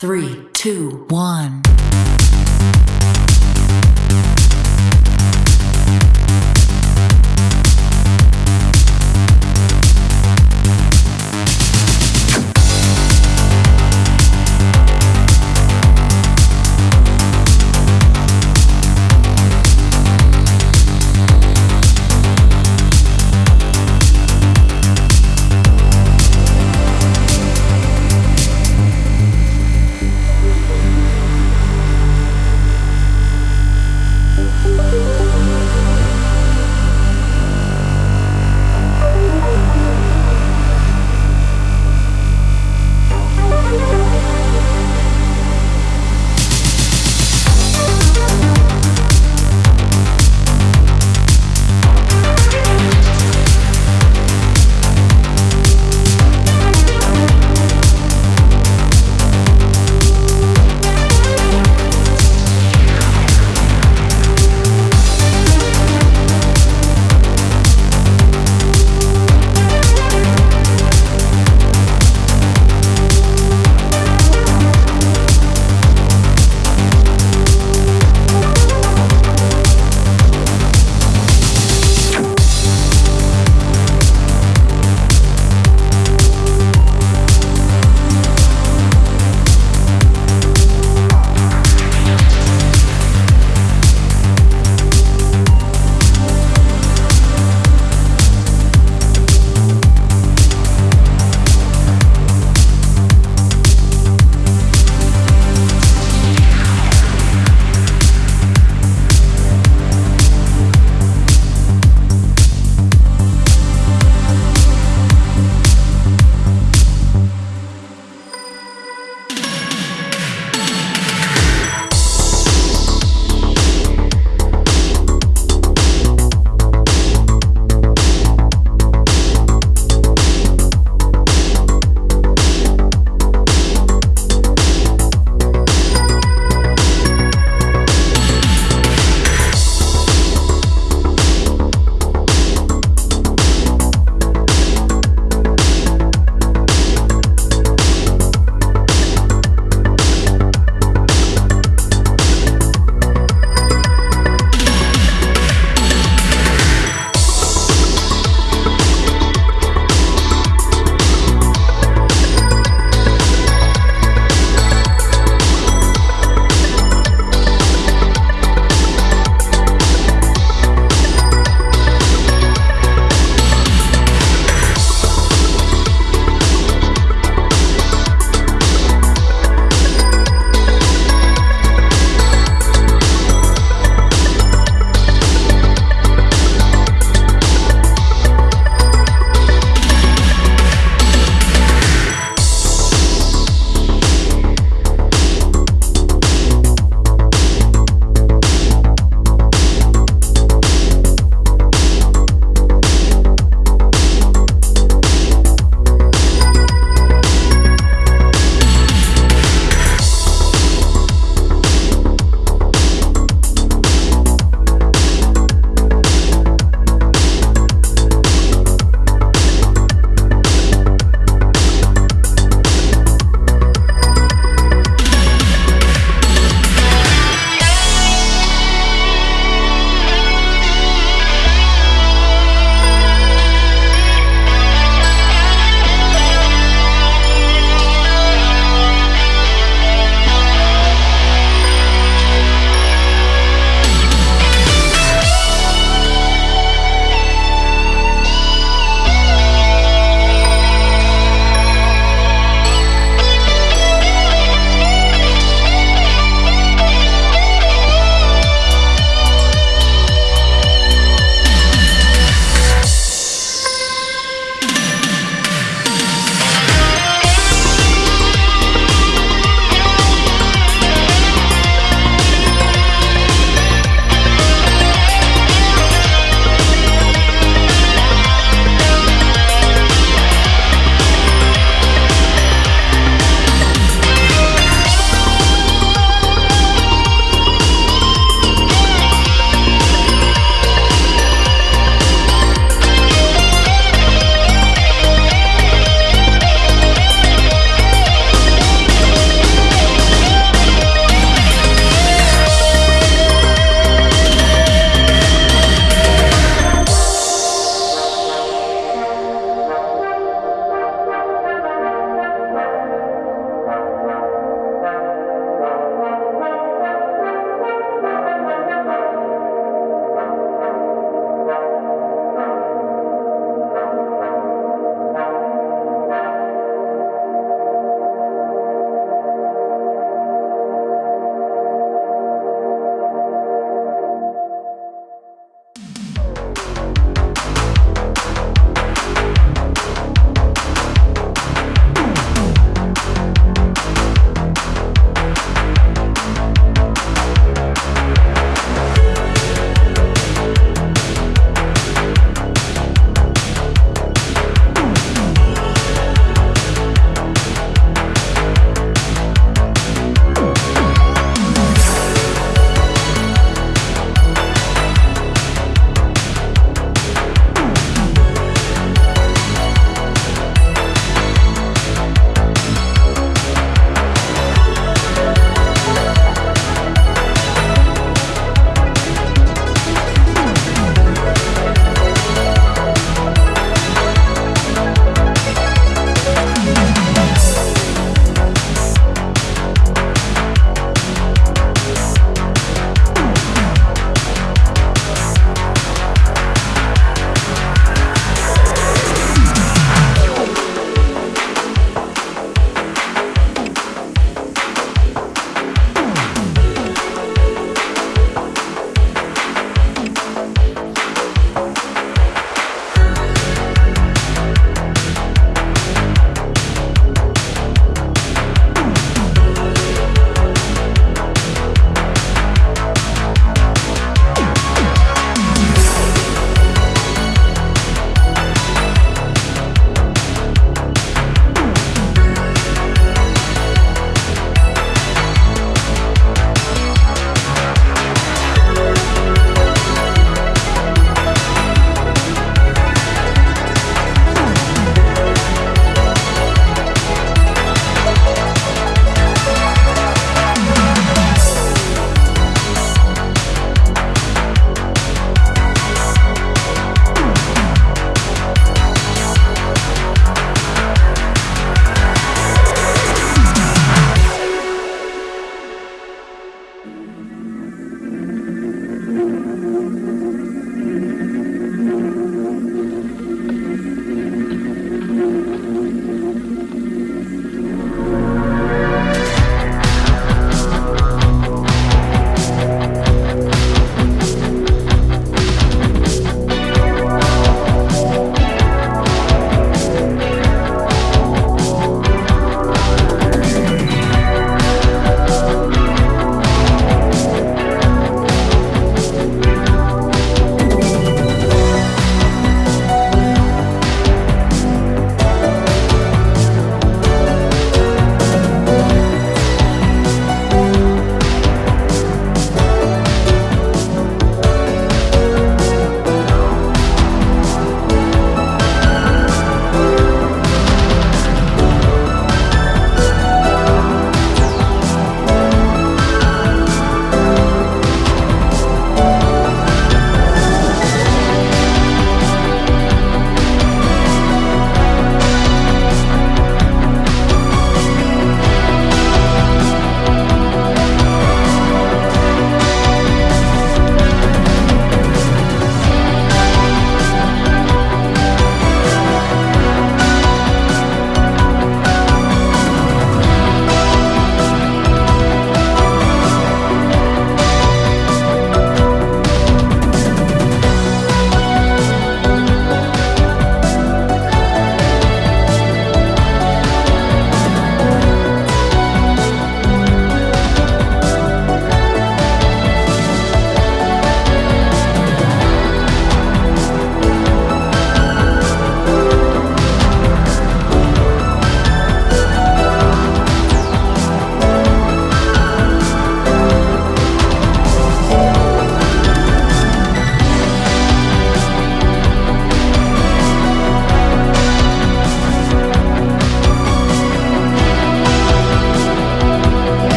Three, two, one.